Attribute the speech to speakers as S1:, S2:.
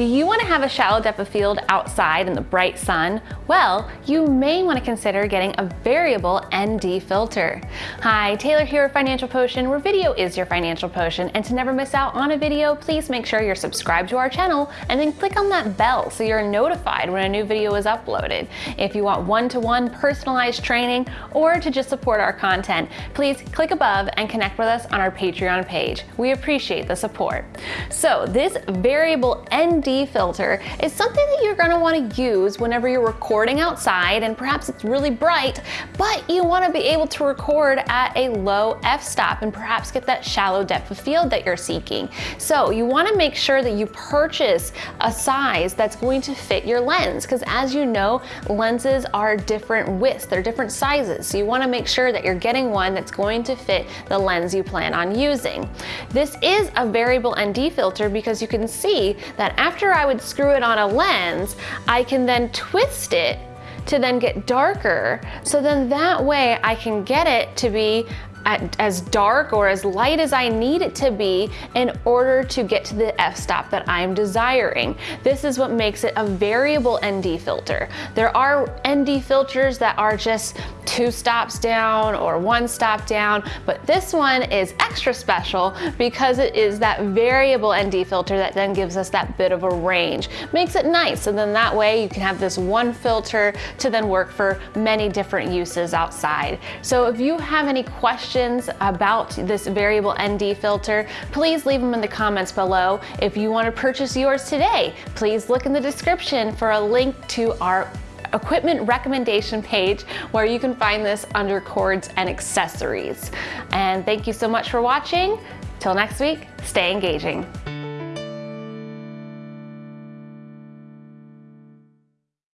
S1: Do you want to have a shallow depth of field outside in the bright sun? Well, you may want to consider getting a variable ND filter. Hi, Taylor here at Financial Potion, where video is your financial potion. And to never miss out on a video, please make sure you're subscribed to our channel and then click on that bell so you're notified when a new video is uploaded. If you want one-to-one -one personalized training or to just support our content, please click above and connect with us on our Patreon page. We appreciate the support. So this variable ND filter is something that you're gonna wanna use whenever you're recording outside and perhaps it's really bright, but you wanna be able to record at a low f-stop and perhaps get that shallow depth of field that you're seeking. So you wanna make sure that you purchase a size that's going to fit your lens because as you know, lenses are different widths, they're different sizes. So you wanna make sure that you're getting one that's going to fit the lens you plan on using. This is a variable ND filter because you can see that after I would screw it on a lens, I can then twist it to then get darker. So then that way I can get it to be at, as dark or as light as I need it to be in order to get to the f-stop that I'm desiring. This is what makes it a variable ND filter. There are ND filters that are just two stops down or one stop down, but this one is extra special because it is that variable ND filter that then gives us that bit of a range. Makes it nice, and then that way you can have this one filter to then work for many different uses outside. So if you have any questions questions about this variable ND filter, please leave them in the comments below. If you want to purchase yours today, please look in the description for a link to our equipment recommendation page where you can find this under cords and accessories. And thank you so much for watching. Till next week, stay engaging.